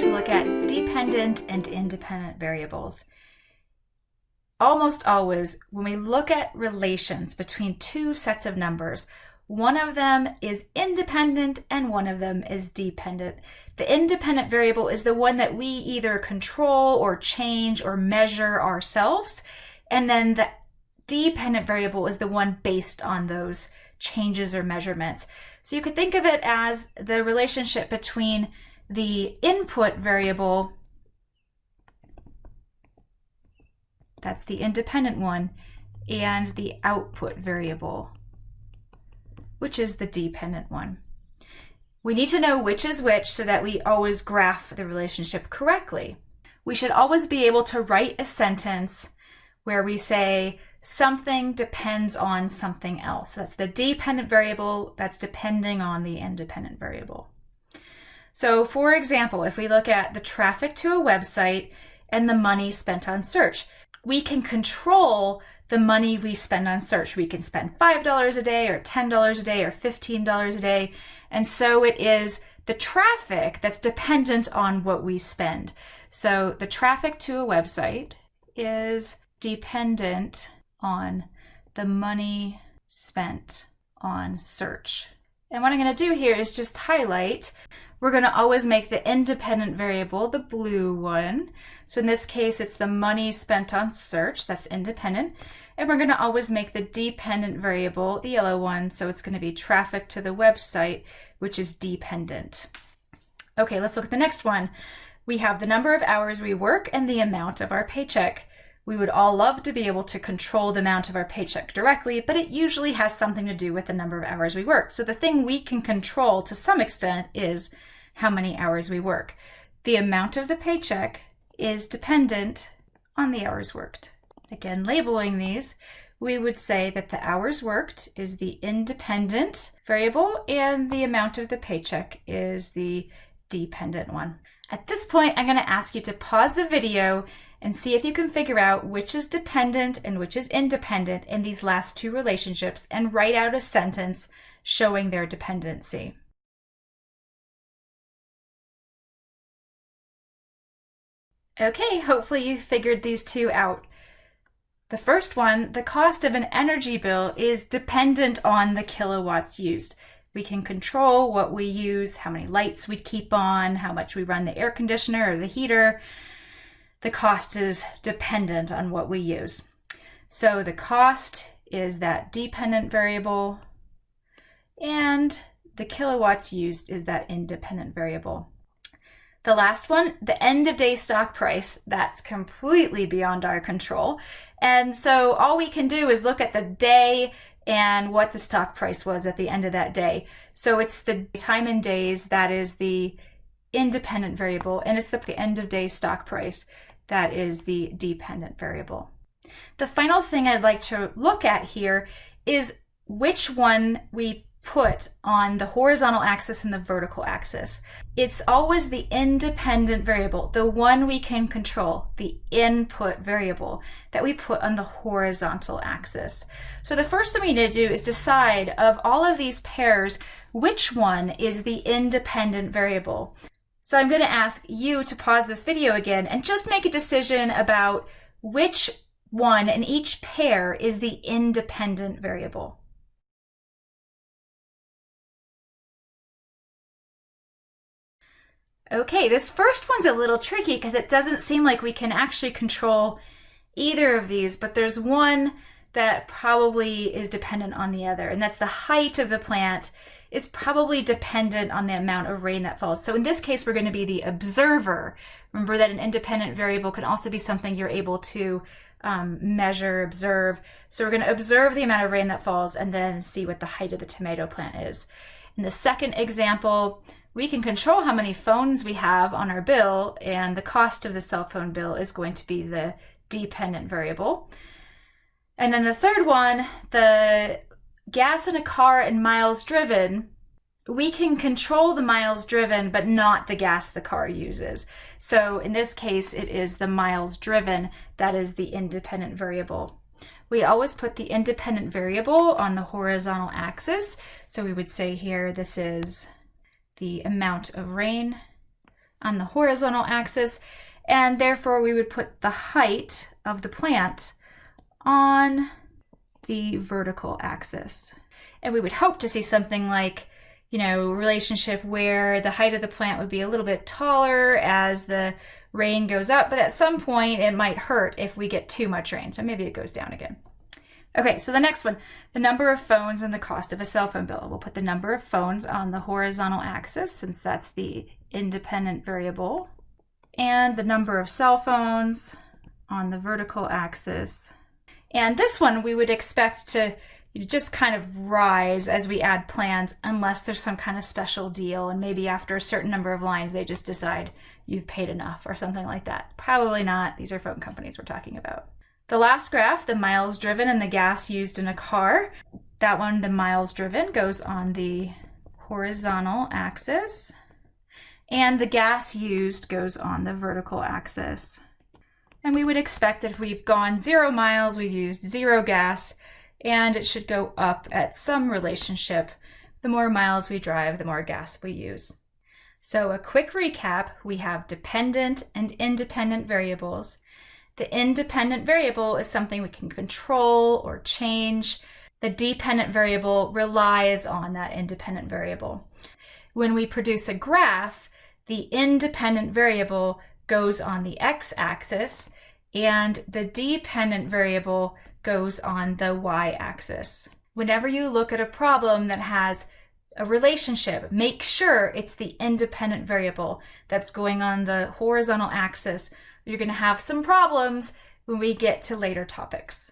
to look at dependent and independent variables. Almost always, when we look at relations between two sets of numbers, one of them is independent and one of them is dependent. The independent variable is the one that we either control or change or measure ourselves. And then the dependent variable is the one based on those changes or measurements. So you could think of it as the relationship between the input variable, that's the independent one, and the output variable, which is the dependent one. We need to know which is which so that we always graph the relationship correctly. We should always be able to write a sentence where we say something depends on something else. That's the dependent variable that's depending on the independent variable. So for example, if we look at the traffic to a website and the money spent on search, we can control the money we spend on search. We can spend $5 a day or $10 a day or $15 a day. And so it is the traffic that's dependent on what we spend. So the traffic to a website is dependent on the money spent on search. And what I'm going to do here is just highlight. We're going to always make the independent variable the blue one. So in this case, it's the money spent on search. That's independent. And we're going to always make the dependent variable the yellow one. So it's going to be traffic to the website, which is dependent. Okay, let's look at the next one. We have the number of hours we work and the amount of our paycheck. We would all love to be able to control the amount of our paycheck directly, but it usually has something to do with the number of hours we work. So the thing we can control to some extent is how many hours we work. The amount of the paycheck is dependent on the hours worked. Again, labeling these, we would say that the hours worked is the independent variable and the amount of the paycheck is the dependent one. At this point, I'm going to ask you to pause the video and see if you can figure out which is dependent and which is independent in these last two relationships and write out a sentence showing their dependency. Okay, hopefully you figured these two out. The first one, the cost of an energy bill is dependent on the kilowatts used. We can control what we use, how many lights we keep on, how much we run the air conditioner or the heater, the cost is dependent on what we use. So the cost is that dependent variable and the kilowatts used is that independent variable. The last one, the end of day stock price, that's completely beyond our control. And so all we can do is look at the day and what the stock price was at the end of that day. So it's the time in days that is the independent variable and it's the end of day stock price that is the dependent variable. The final thing I'd like to look at here is which one we put on the horizontal axis and the vertical axis. It's always the independent variable, the one we can control, the input variable that we put on the horizontal axis. So the first thing we need to do is decide of all of these pairs, which one is the independent variable. So I'm going to ask you to pause this video again and just make a decision about which one in each pair is the independent variable. Okay, this first one's a little tricky because it doesn't seem like we can actually control either of these, but there's one that probably is dependent on the other, and that's the height of the plant is probably dependent on the amount of rain that falls. So in this case, we're going to be the observer. Remember that an independent variable can also be something you're able to um, measure, observe. So we're going to observe the amount of rain that falls and then see what the height of the tomato plant is. In the second example, we can control how many phones we have on our bill and the cost of the cell phone bill is going to be the dependent variable. And then the third one, the gas in a car and miles driven, we can control the miles driven, but not the gas the car uses. So in this case, it is the miles driven that is the independent variable. We always put the independent variable on the horizontal axis. So we would say here, this is the amount of rain on the horizontal axis, and therefore we would put the height of the plant on the vertical axis. And we would hope to see something like, you know, relationship where the height of the plant would be a little bit taller as the rain goes up, but at some point it might hurt if we get too much rain. So maybe it goes down again. Okay, so the next one, the number of phones and the cost of a cell phone bill. We'll put the number of phones on the horizontal axis since that's the independent variable and the number of cell phones on the vertical axis. And this one we would expect to just kind of rise as we add plans unless there's some kind of special deal and maybe after a certain number of lines they just decide you've paid enough or something like that. Probably not. These are phone companies we're talking about. The last graph, the miles driven and the gas used in a car, that one, the miles driven, goes on the horizontal axis, and the gas used goes on the vertical axis. And we would expect that if we've gone zero miles, we've used zero gas, and it should go up at some relationship. The more miles we drive, the more gas we use. So a quick recap, we have dependent and independent variables. The independent variable is something we can control or change. The dependent variable relies on that independent variable. When we produce a graph, the independent variable goes on the x-axis and the dependent variable goes on the y-axis. Whenever you look at a problem that has a relationship, make sure it's the independent variable that's going on the horizontal axis you're going to have some problems when we get to later topics.